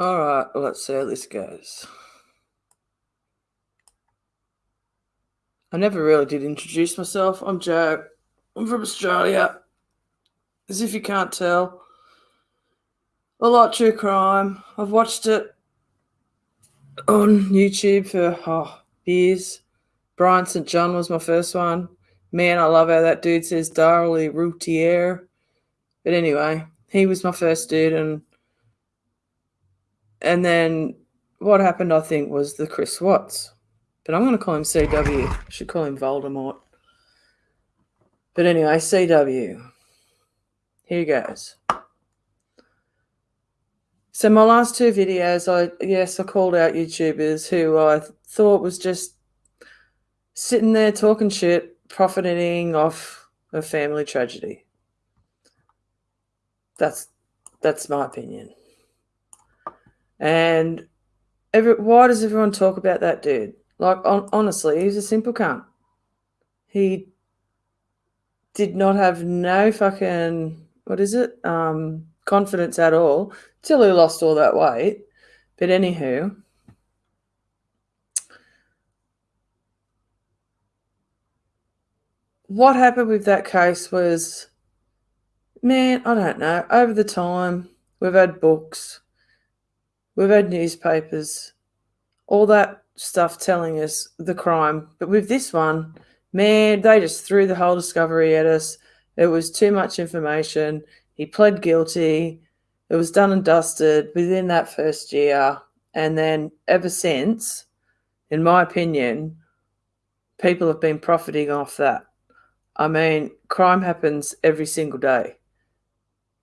All right, let's see how this goes. I never really did introduce myself. I'm Joe. I'm from Australia. As if you can't tell. I like true crime. I've watched it on YouTube for oh, years. Brian St. John was my first one. Man, I love how that dude says Darlie Routier. But anyway, he was my first dude and and then what happened, I think, was the Chris Watts. But I'm going to call him CW. I should call him Voldemort. But anyway, CW. Here he goes. So my last two videos, I yes, I called out YouTubers who I thought was just sitting there talking shit, profiting off a family tragedy. That's that's my opinion. And every, why does everyone talk about that dude? Like, on, honestly, he's a simple cunt. He did not have no fucking, what is it? Um, confidence at all till he lost all that weight. But anywho, what happened with that case was, man, I don't know. Over the time, we've had books, We've had newspapers, all that stuff telling us the crime. But with this one, man, they just threw the whole discovery at us. It was too much information. He pled guilty. It was done and dusted within that first year. And then ever since, in my opinion, people have been profiting off that. I mean, crime happens every single day.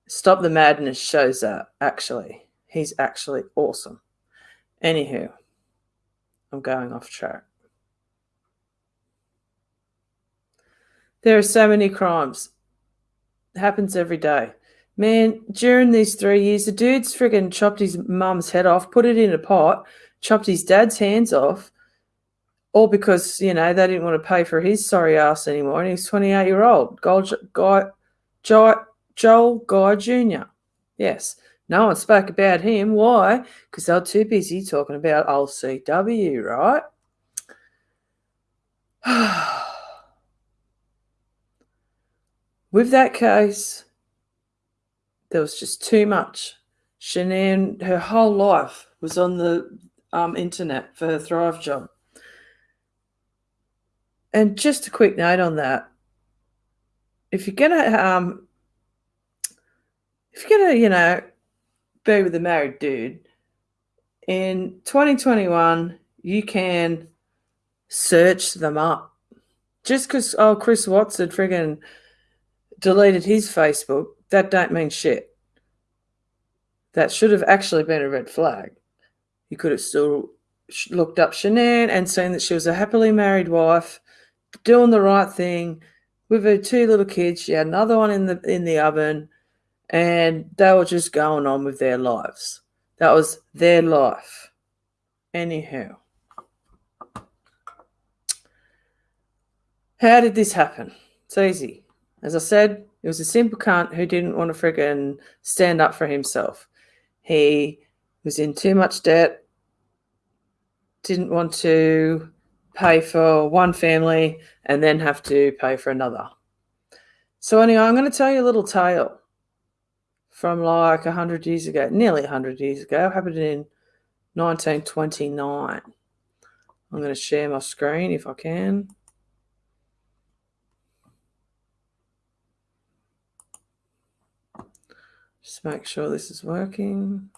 Stop the Madness shows that, actually. He's actually awesome. Anywho, I'm going off track. There are so many crimes. It happens every day. Man, during these three years, the dude's friggin' chopped his mum's head off, put it in a pot, chopped his dad's hands off, all because, you know, they didn't want to pay for his sorry ass anymore. And he's 28 year old. Guy, Joel Guy Jr. Yes. No one spoke about him. Why? Because they're too busy talking about old CW, right? With that case, there was just too much. Shanann, her whole life was on the um, internet for her Thrive job. And just a quick note on that. If you're gonna um if you're gonna, you know, be with a married dude. In 2021, you can search them up. Just because oh Chris Watts had friggin' deleted his Facebook, that don't mean shit. That should have actually been a red flag. You could have still looked up Shanann and seen that she was a happily married wife, doing the right thing with her two little kids. She had another one in the in the oven and they were just going on with their lives. That was their life. Anyhow, how did this happen? It's easy. As I said, it was a simple cunt who didn't want to friggin' stand up for himself. He was in too much debt, didn't want to pay for one family and then have to pay for another. So, anyway, I'm going to tell you a little tale from like 100 years ago, nearly 100 years ago. Happened in 1929. I'm going to share my screen if I can. Just make sure this is working.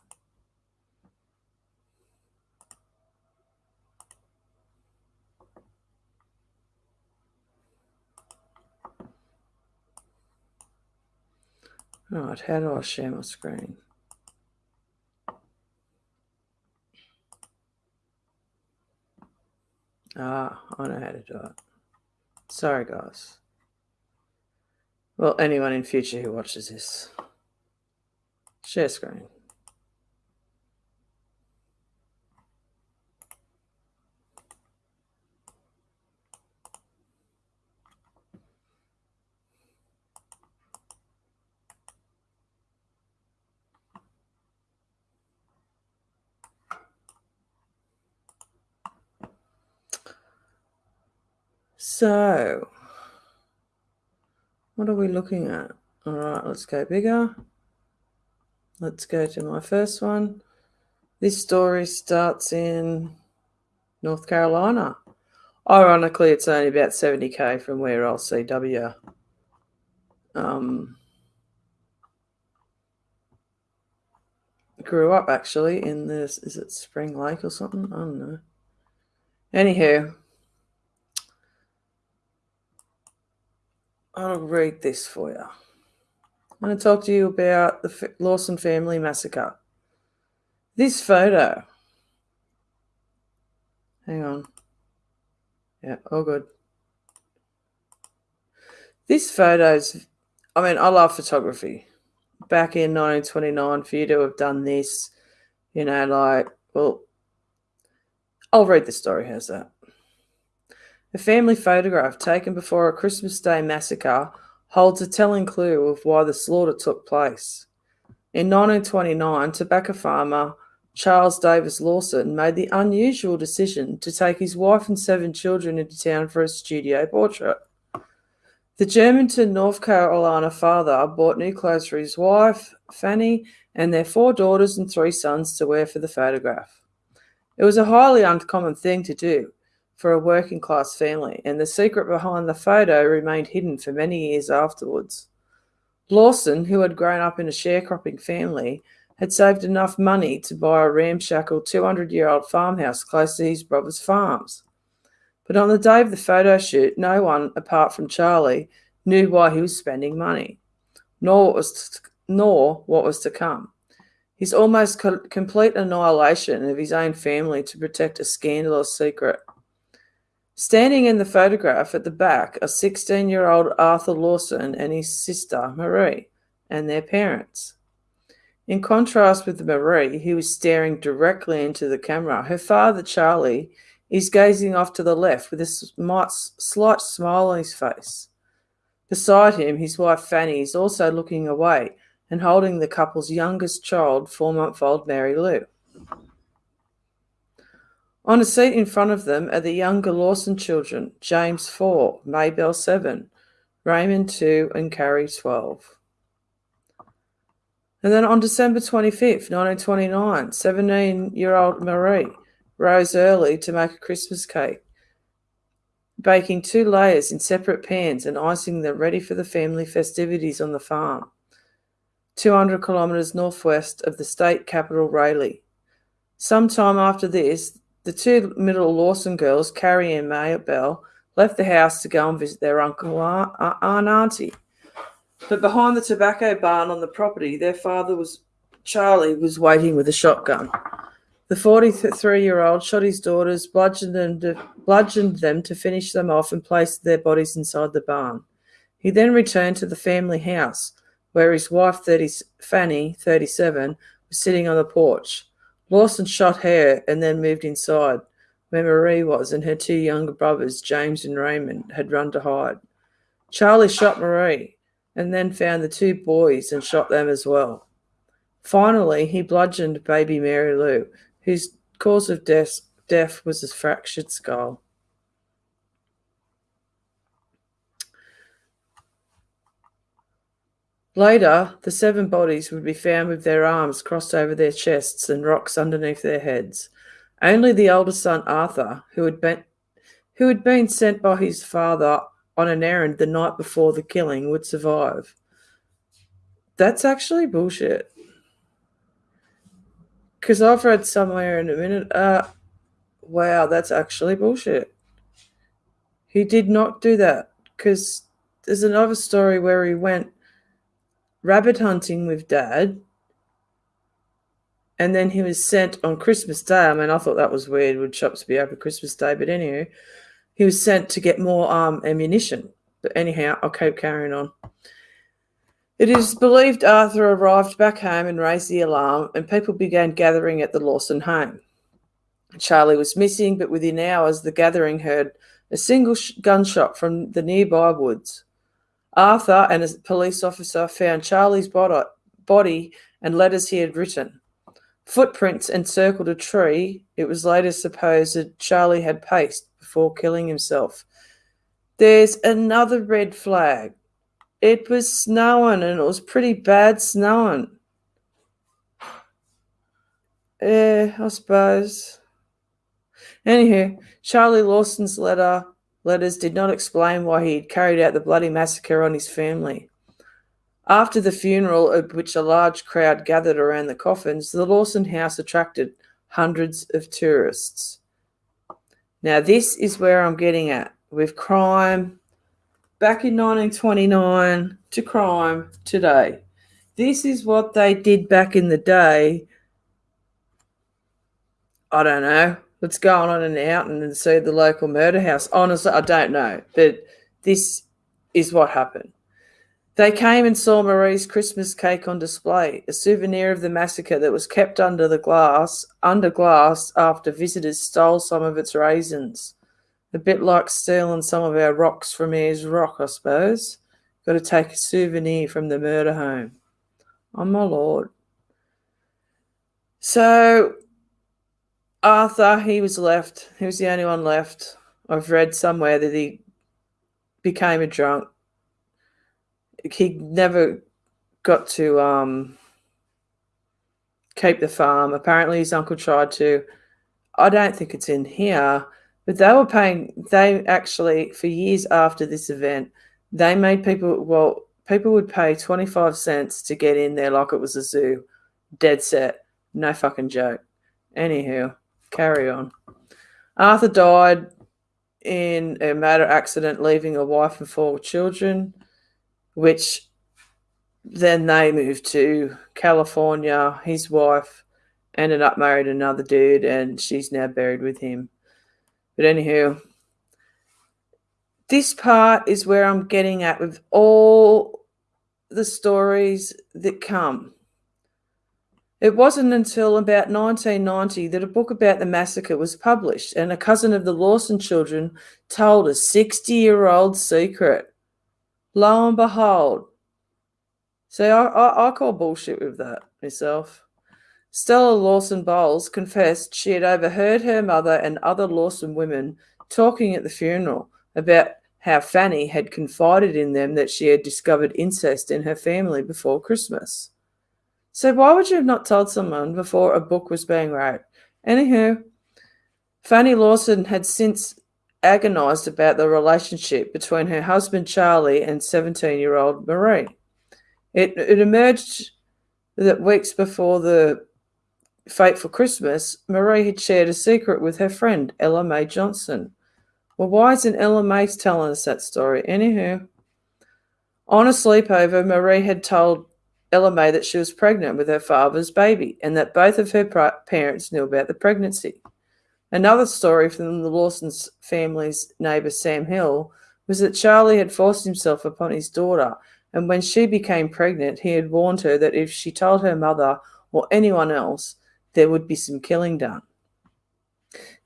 Right, how do I share my screen? Ah, I know how to do it. Sorry, guys. Well, anyone in future who watches this, share screen. So, what are we looking at? All right, let's go bigger. Let's go to my first one. This story starts in North Carolina. Ironically, it's only about 70k from where LCW um, grew up, actually, in this. Is it Spring Lake or something? I don't know. Anywho, I'll read this for you. I'm going to talk to you about the Lawson family massacre. This photo. Hang on. Yeah, all good. This photo's, I mean, I love photography. Back in 1929, for you to have done this, you know, like, well, I'll read the story. How's that? A family photograph taken before a Christmas Day massacre holds a telling clue of why the slaughter took place. In 1929, tobacco farmer Charles Davis Lawson made the unusual decision to take his wife and seven children into town for a studio portrait. The Germantown, North Carolina father bought new clothes for his wife, Fanny, and their four daughters and three sons to wear for the photograph. It was a highly uncommon thing to do for a working class family, and the secret behind the photo remained hidden for many years afterwards. Lawson, who had grown up in a sharecropping family, had saved enough money to buy a ramshackle 200 year old farmhouse close to his brother's farms. But on the day of the photo shoot, no one, apart from Charlie, knew why he was spending money, nor what was to, nor what was to come. His almost co- complete annihilation of his own family to protect a scandalous secret. Standing in the photograph at the back are 16 year old Arthur Lawson and his sister Marie and their parents. In contrast with Marie, who is staring directly into the camera, her father, Charlie, is gazing off to the left with a slight smile on his face. Beside him, his wife Fanny is also looking away and holding the couple's youngest child, four month old Mary Lou. On a seat in front of them are the younger Lawson children James 4, Maybell 7, Raymond 2, and Carrie 12. And then on December 25th, 1929, 17 year old Marie rose early to make a Christmas cake, baking two layers in separate pans and icing them ready for the family festivities on the farm, 200 kilometres northwest of the state capital, Raleigh. Sometime after this, the two middle Lawson girls, Carrie and Maybell, left the house to go and visit their uncle and auntie. But behind the tobacco barn on the property, their father was Charlie was waiting with a shotgun. The 43 year old shot his daughters, bludgeoned them, to, bludgeoned them to finish them off, and placed their bodies inside the barn. He then returned to the family house, where his wife, 30, Fanny, 37, was sitting on the porch. Lawson shot her and then moved inside, where Marie was, and her two younger brothers, James and Raymond, had run to hide. Charlie shot Marie and then found the two boys and shot them as well. Finally, he bludgeoned baby Mary Lou, whose cause of death, death was a fractured skull. Later, the seven bodies would be found with their arms crossed over their chests and rocks underneath their heads. Only the older son, Arthur, who had been, who had been sent by his father on an errand the night before the killing would survive. That's actually bullshit. Because I've read somewhere in a minute, uh, wow, that's actually bullshit. He did not do that because there's another story where he went rabbit hunting with dad and then he was sent on Christmas Day. I mean, I thought that was weird. Would shops be open Christmas Day? But anyway, he was sent to get more um, ammunition. But anyhow, I'll keep carrying on. It is believed Arthur arrived back home and raised the alarm, and people began gathering at the Lawson home. Charlie was missing, but within hours, the gathering heard a single gunshot from the nearby woods. Arthur and a police officer found Charlie's body and letters he had written. Footprints encircled a tree. It was later supposed that Charlie had paced before killing himself. there's another red flag. It was snowing and it was pretty bad snowing. Yeah, I suppose. Anywho, Charlie Lawson's letter letters did not explain why he had carried out the bloody massacre on his family. After the funeral, at which a large crowd gathered around the coffins, the Lawson house attracted hundreds of tourists. Now, this is where I'm getting at with crime back in 1929 to crime today. This is what they did back in the day. I don't know what's going on in Oughton and see the local murder house. Honestly, I don't know, but this is what happened. They came and saw Marie's Christmas cake on display, a souvenir of the massacre that was kept under the glass, under glass after visitors stole some of its raisins. A bit like stealing some of our rocks from Ayers Rock, I suppose. Got to take a souvenir from the murder home. Oh my lord. So Arthur, he was left. He was the only one left. I've read somewhere that he became a drunk he never got to um, keep the farm. Apparently, his uncle tried to. I don't think it's in here, but they were paying. They actually, for years after this event, they made people. Well, people would pay twenty five cents to get in there like it was a zoo. Dead set, no fucking joke. Anywho, carry on. Arthur died in a motor accident, leaving a wife and four children which then they moved to California. His wife ended up married another dude, and she's now buried with him. But anywho, this part is where I'm getting at with all the stories that come. It wasn't until about 1990 that a book about the massacre was published, and a cousin of the Lawson children told a 60 year old secret. Lo and behold. See, I, I, I call bullshit with that myself. Stella Lawson Bowles confessed she had overheard her mother and other Lawson women talking at the funeral about how Fanny had confided in them that she had discovered incest in her family before Christmas. So why would you have not told someone before a book was being wrote? Anywho, Fanny Lawson had since agonized about the relationship between her husband Charlie and 17 year old Marie. It, it emerged that weeks before the fateful Christmas, Marie had shared a secret with her friend Ella Mae Johnson. Well, why isn't Ella Mae telling us that story? Anywho, on a sleepover, Marie had told Ella Mae that she was pregnant with her father's baby and that both of her parents knew about the pregnancy. Another story from the Lawson's family's neighbour Sam Hill was that Charlie had forced himself upon his daughter, and when she became pregnant, he had warned her that if she told her mother or anyone else, there would be some killing done.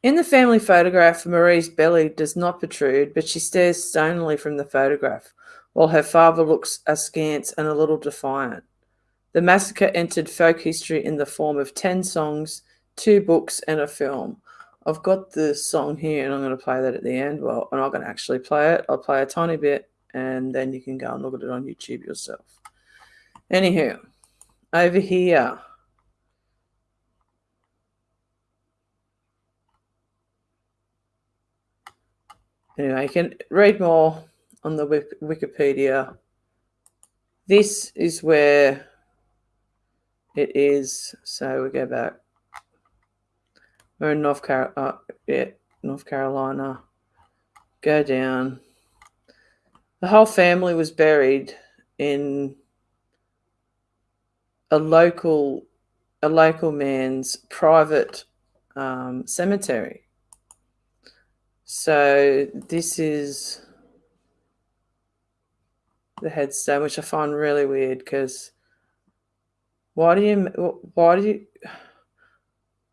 In the family photograph, Marie's belly does not protrude, but she stares stonily from the photograph, while her father looks askance and a little defiant. The massacre entered folk history in the form of 10 songs, two books, and a film. I've got the song here and I'm going to play that at the end. Well, I'm not going to actually play it. I'll play a tiny bit and then you can go and look at it on YouTube yourself. Anywho, over here. Anyway, you can read more on the Wikipedia. This is where it is. So we go back we're in North Car- uh, yeah, North Carolina. Go down. The whole family was buried in a local a local man's private um, cemetery. So this is the headstone, which I find really weird because why do you why do you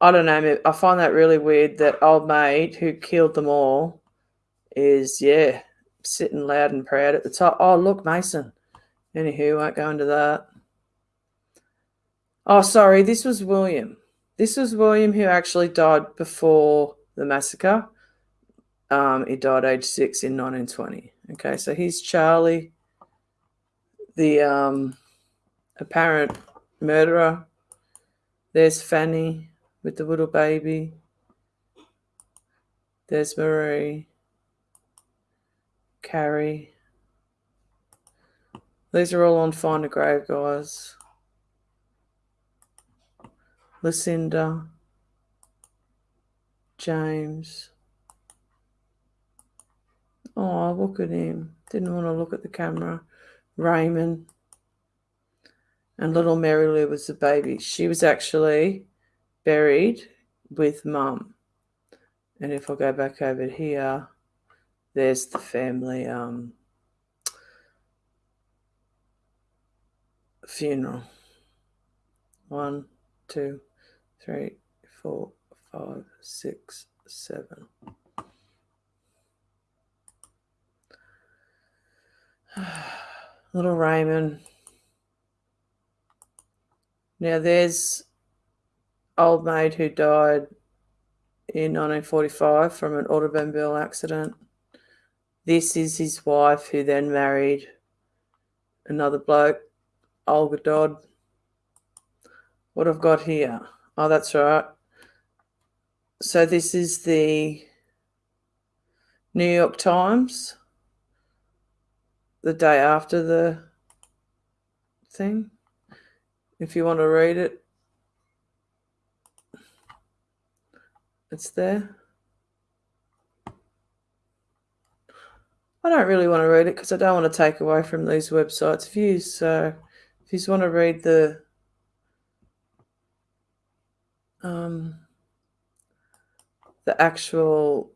I don't know. I find that really weird that old mate who killed them all is, yeah, sitting loud and proud at the top. Oh, look, Mason. Anywho, won't go into that. Oh, sorry, this was William. This was William who actually died before the massacre. um, he died age six in 1920. Okay, so he's Charlie, the um, apparent murderer. There's Fanny with the little baby. There's Marie. Carrie. These are all on Find a Grave, guys. Lucinda. James. Oh, look at him. Didn't want to look at the camera. Raymond. And little Mary Lou was the baby. She was actually buried with mum. And if I go back over here, there's the family um, funeral. One, two, three, four, five, six, seven. Little Raymond. Now there's old maid who died in 1945 from an automobile accident. This is his wife who then married another bloke, Olga Dodd. What I've got here. Oh, that's right. So this is the New York Times the day after the thing if you want to read it. It's there. I don't really want to read it because I don't want to take away from these websites views so if you just want to read the um, the actual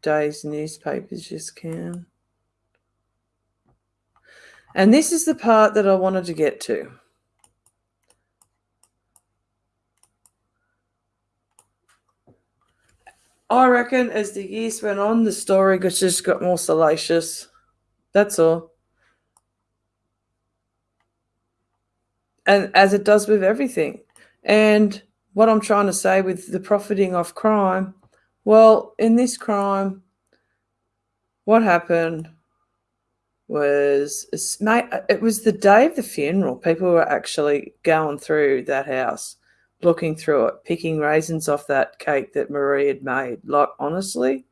day's newspapers just can and this is the part that I wanted to get to. I reckon as the years went on, the story just got more salacious. That's all. And as it does with everything. And what I'm trying to say with the profiting off crime, well, in this crime, what happened was it was the day of the funeral. People were actually going through that house, looking through it, picking raisins off that cake that Marie had made. Like honestly,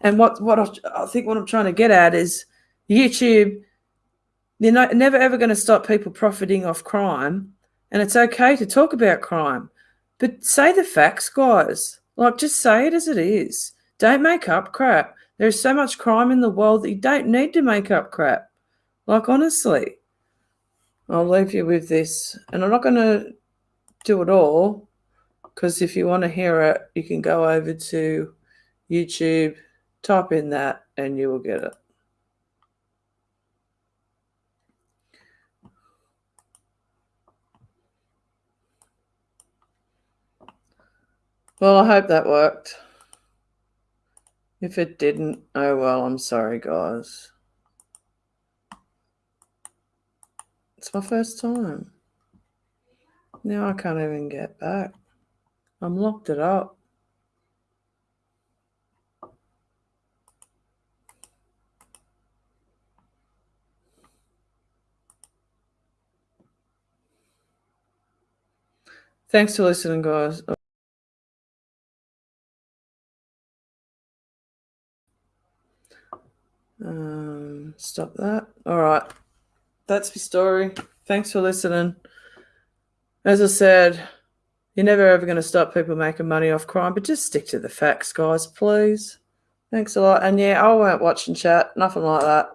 and what what I, I think what I'm trying to get at is YouTube. They're not, never ever going to stop people profiting off crime, and it's okay to talk about crime, but say the facts, guys. Like just say it as it is. Don't make up crap. There's so much crime in the world that you don't need to make up crap. Like, honestly, I'll leave you with this. And I'm not going to do it all because if you want to hear it, you can go over to YouTube, type in that, and you will get it. Well, I hope that worked. If it didn't, oh well, I'm sorry, guys. It's my first time. Now I can't even get back. I'm locked it up. Thanks for listening, guys. Um, stop that. All right. That's my story. Thanks for listening. As I said, you're never ever going to stop people making money off crime, but just stick to the facts, guys, please. Thanks a lot. And yeah, I won't watch and chat, nothing like that.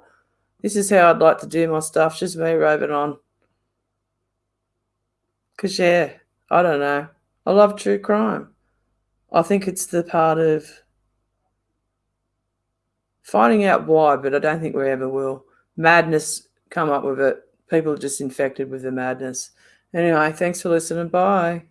This is how I'd like to do my stuff, just me roving on. Because, yeah, I don't know. I love true crime. I think it's the part of finding out why, but I don't think we ever will. Madness come up with it. People are just infected with the madness. Anyway, thanks for listening. Bye.